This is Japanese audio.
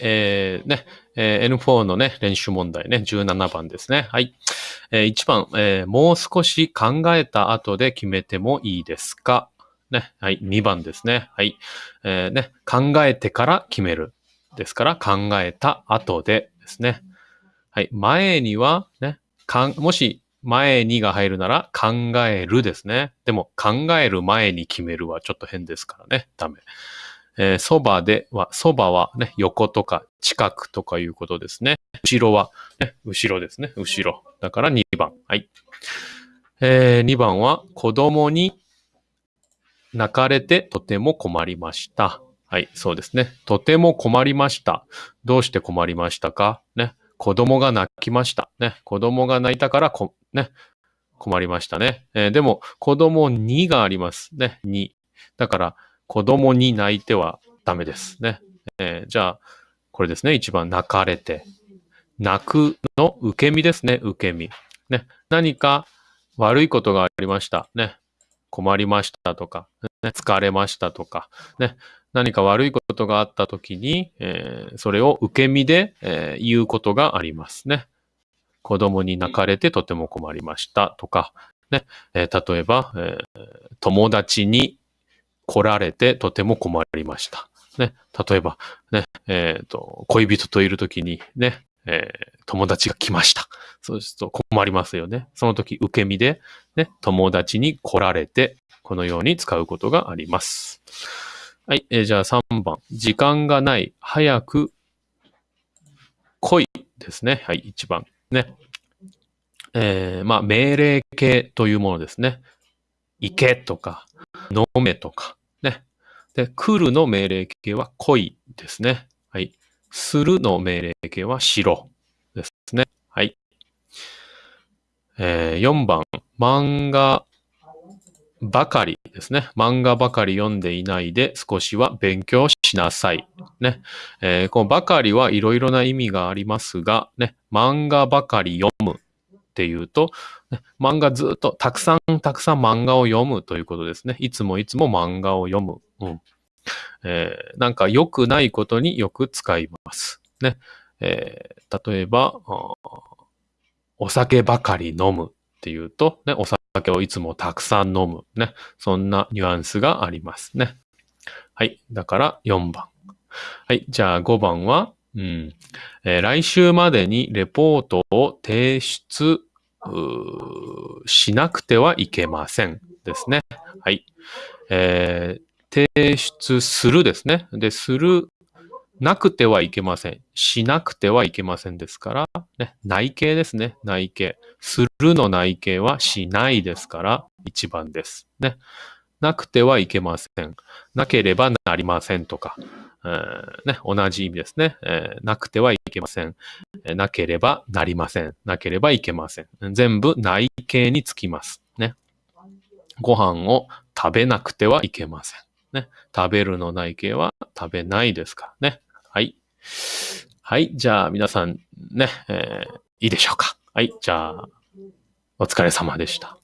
えー、ね、えー N4 のね、練習問題ね、17番ですね。はい。えー1番、えーもう少し考えた後で決めてもいいですか？ね。はい。2番ですね。はい。えーね、考えてから決める。ですから、考えた後でですね。はい。前には、ね、かん、もし、前にが入るなら、考えるですね。でも、考える前に決めるはちょっと変ですからね。ダメ。えーそばでは、そばはね、横とか近くとかいうことですね。後ろは、ね、後ろですね。後ろ。だから2番。はい。え2番は、子供に泣かれてとても困りました。はい、そうですね。とても困りました。どうして困りましたか？ね。子供が泣きました。ね。子供が泣いたからこ、ね。困りましたね。えーでも、子供にがあります。ね。に。だから、子供に泣いてはダメです。ね。えーじゃあ、これですね。一番泣かれて。泣くの受け身ですね。受け身。ね。何か悪いことがありました。ね。困りましたとか、ね、疲れましたとか、ね。何か悪いことがあったときに、えーそれを受け身で、えー言うことがありますね。子供に泣かれてとても困りましたとか、ね。え例えば、え友達に来られてとても困りました。ね。例えば、ね、えっ、と、恋人といるときに、ね、えー友達が来ました。そうすると困りますよね。その時受け身で、ね、友達に来られて、このように使うことがあります。はい、えーじゃあ3番。時間がない、早く来いですね。はい、1番。ね。えーまあ、命令形というものですね。行けとか、飲めとか、ね。で、来るの命令形は来いですね。はい。するの命令形はしろですね。はい。えー4番。漫画ばかりですね。漫画ばかり読んでいないで少しは勉強しなさい。ね。えーこのばかりはいろいろな意味がありますが、ね。漫画ばかり読むっていうと、漫画ずっとたくさんたくさん漫画を読むということですね。いつもいつも漫画を読む。うん。えーなんか良くないことによく使います。ね。えー例えば、お酒ばかり飲むっていうと、ね、お酒をいつもたくさん飲む。ね。そんなニュアンスがありますね。はい。だから4番。はい。じゃあ5番は、うん。えー来週までにレポートを提出しなくてはいけません。ですね。はい。えー提出するですね。で、する、なくてはいけません。しなくてはいけませんですから、ね、内形ですね。内形。するの内形はしないですから、1番です。ね。なくてはいけません。なければなりませんとか、えね、同じ意味ですね、えーなくてはいけません。えなければなりません。なければいけません。全部内形につきます。ね。ご飯を食べなくてはいけません。ね。食べるの内形は食べないですからね。はい。はい。じゃあ皆さんね、えーいいでしょうか。はい。じゃあ、お疲れ様でした。